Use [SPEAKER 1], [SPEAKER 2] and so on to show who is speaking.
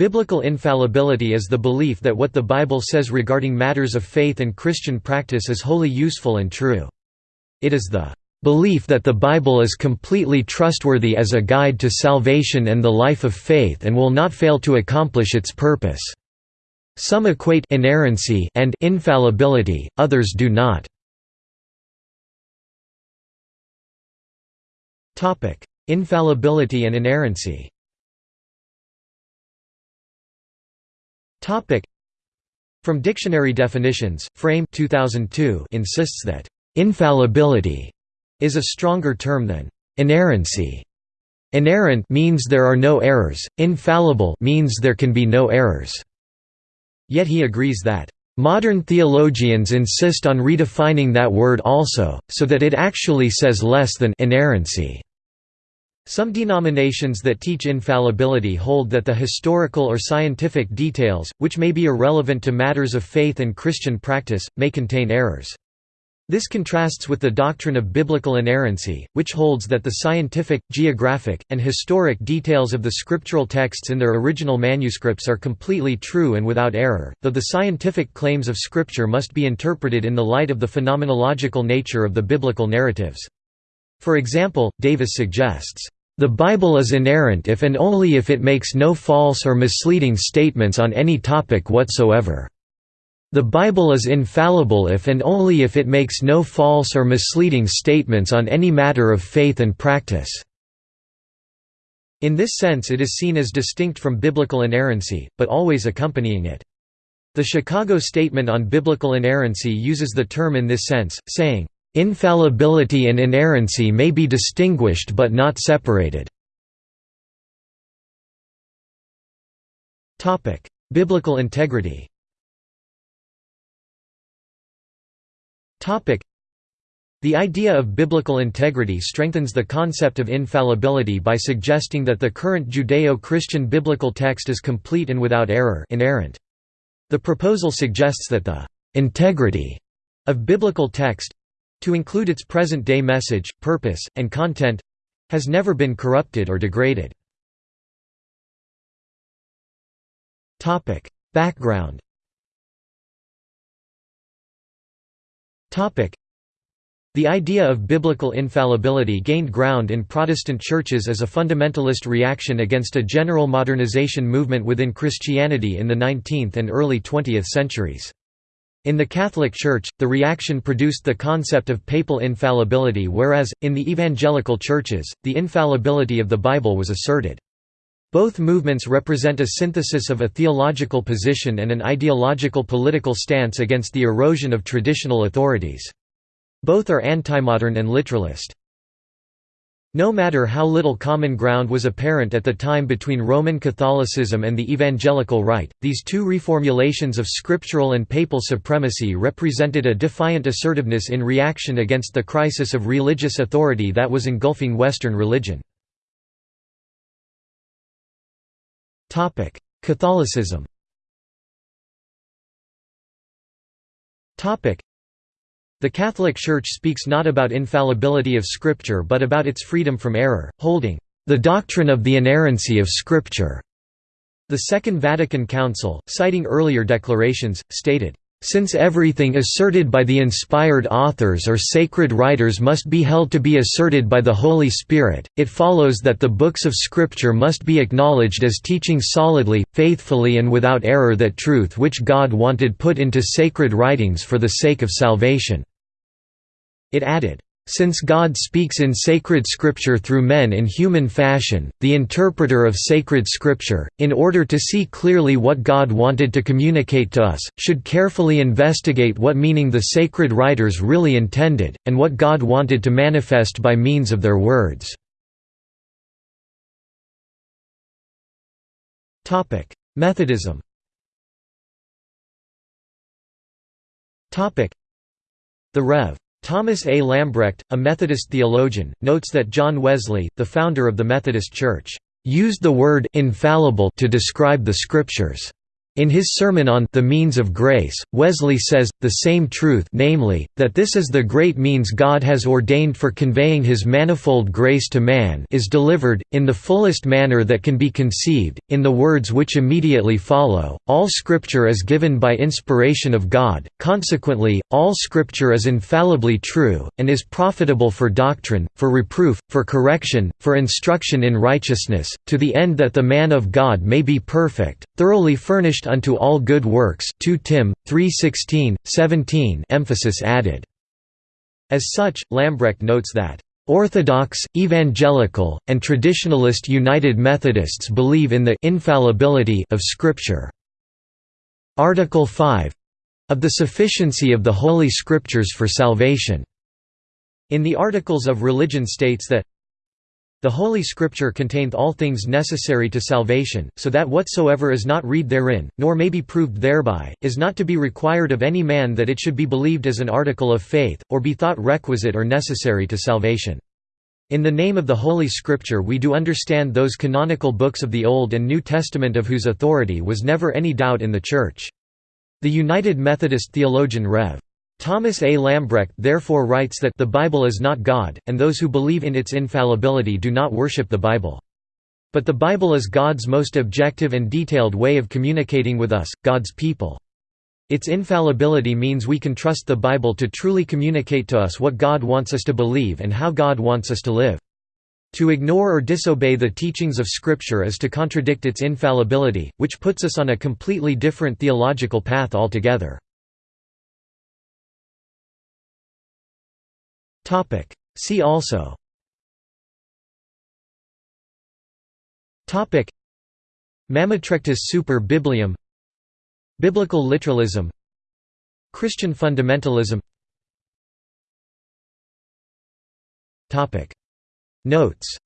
[SPEAKER 1] Biblical infallibility is the belief that what the Bible says regarding matters of faith and Christian practice is wholly useful and true. It is the belief that the Bible is completely trustworthy as a guide to salvation and the life of faith and will not fail to accomplish its purpose. Some equate inerrancy and infallibility, others do not. Infallibility and inerrancy From dictionary definitions, Frame 2002 insists that infallibility is a stronger term than inerrancy. Inerrant means there are no errors, infallible means there can be no errors. Yet he agrees that Modern theologians insist on redefining that word also, so that it actually says less than inerrancy. Some denominations that teach infallibility hold that the historical or scientific details, which may be irrelevant to matters of faith and Christian practice, may contain errors. This contrasts with the doctrine of biblical inerrancy, which holds that the scientific, geographic, and historic details of the scriptural texts in their original manuscripts are completely true and without error, though the scientific claims of Scripture must be interpreted in the light of the phenomenological nature of the biblical narratives. For example, Davis suggests, "...the Bible is inerrant if and only if it makes no false or misleading statements on any topic whatsoever." The Bible is infallible if and only if it makes no false or misleading statements on any matter of faith and practice. In this sense it is seen as distinct from biblical inerrancy, but always accompanying it. The Chicago Statement on Biblical Inerrancy uses the term in this sense, saying, "...infallibility and inerrancy may be distinguished but not separated." Topic: Biblical integrity Topic: The idea of biblical integrity strengthens the concept of infallibility by suggesting that the current Judeo-Christian biblical text is complete and without error inerrant. The proposal suggests that the «integrity» of biblical text—to include its present-day message, purpose, and content—has never been corrupted or degraded. Background The idea of biblical infallibility gained ground in Protestant churches as a fundamentalist reaction against a general modernization movement within Christianity in the 19th and early 20th centuries. In the Catholic Church, the reaction produced the concept of papal infallibility whereas, in the evangelical churches, the infallibility of the Bible was asserted. Both movements represent a synthesis of a theological position and an ideological political stance against the erosion of traditional authorities. Both are antimodern and literalist. No matter how little common ground was apparent at the time between Roman Catholicism and the evangelical right, these two reformulations of scriptural and papal supremacy represented a defiant assertiveness in reaction against the crisis of religious authority that was engulfing Western religion. Catholicism the Catholic Church speaks not about infallibility of Scripture but about its freedom from error, holding, "...the doctrine of the inerrancy of Scripture." The Second Vatican Council, citing earlier declarations, stated, since everything asserted by the inspired authors or sacred writers must be held to be asserted by the Holy Spirit, it follows that the books of Scripture must be acknowledged as teaching solidly, faithfully and without error that truth which God wanted put into sacred writings for the sake of salvation." It added, since God speaks in sacred scripture through men in human fashion, the interpreter of sacred scripture, in order to see clearly what God wanted to communicate to us, should carefully investigate what meaning the sacred writers really intended, and what God wanted to manifest by means of their words. Methodism The Rev. Thomas A. Lambrecht, a Methodist theologian, notes that John Wesley, the founder of the Methodist Church, used the word infallible to describe the scriptures. In his sermon on The Means of Grace, Wesley says, the same truth namely, that this is the great means God has ordained for conveying his manifold grace to man is delivered, in the fullest manner that can be conceived, in the words which immediately follow, all Scripture is given by inspiration of God, consequently, all Scripture is infallibly true, and is profitable for doctrine, for reproof, for correction, for instruction in righteousness, to the end that the man of God may be perfect, thoroughly furnished unto all good works 2 Tim 3:16 17 emphasis added as such Lambrecht notes that Orthodox, Evangelical, and Traditionalist United Methodists believe in the infallibility of Scripture. Article 5 of the sufficiency of the Holy Scriptures for salvation. In the Articles of Religion states that the Holy Scripture containeth all things necessary to salvation, so that whatsoever is not read therein, nor may be proved thereby, is not to be required of any man that it should be believed as an article of faith, or be thought requisite or necessary to salvation. In the name of the Holy Scripture we do understand those canonical books of the Old and New Testament of whose authority was never any doubt in the Church. The United Methodist theologian Rev. Thomas A. Lambrecht therefore writes that the Bible is not God, and those who believe in its infallibility do not worship the Bible. But the Bible is God's most objective and detailed way of communicating with us, God's people. Its infallibility means we can trust the Bible to truly communicate to us what God wants us to believe and how God wants us to live. To ignore or disobey the teachings of Scripture is to contradict its infallibility, which puts us on a completely different theological path altogether. See also. Mammotrectus super Bibliam. Biblical literalism. Christian fundamentalism. Notes